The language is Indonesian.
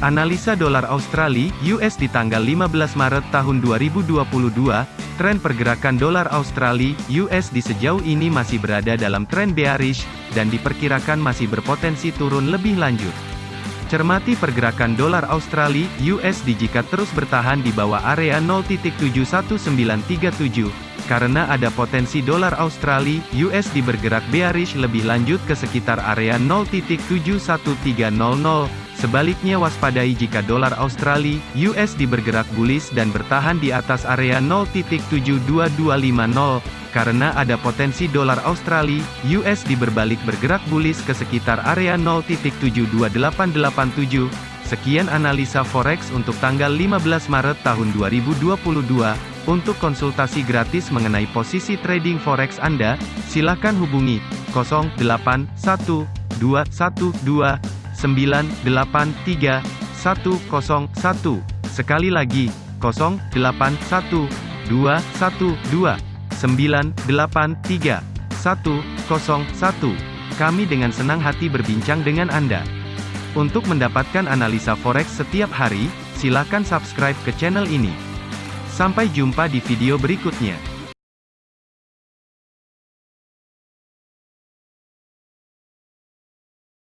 Analisa dolar Australia (US) di tanggal 15 Maret tahun 2022, tren pergerakan dolar Australia (US) di sejauh ini masih berada dalam tren bearish dan diperkirakan masih berpotensi turun lebih lanjut. Cermati pergerakan dolar Australia (USD) jika terus bertahan di bawah area 0.71937 karena ada potensi dolar Australia (USD) bergerak bearish lebih lanjut ke sekitar area 0.71300 Sebaliknya waspadai jika dolar Australia (USD) bergerak bullish dan bertahan di atas area 0.72250 karena ada potensi dolar Australia (USD) berbalik bergerak bullish ke sekitar area 0.72887. Sekian analisa forex untuk tanggal 15 Maret tahun 2022. Untuk konsultasi gratis mengenai posisi trading forex Anda, silakan hubungi 081212 983 101. Sekali lagi, 0812 112 983 101. Kami dengan senang hati berbincang dengan Anda. Untuk mendapatkan analisa forex setiap hari, silakan subscribe ke channel ini. Sampai jumpa di video berikutnya.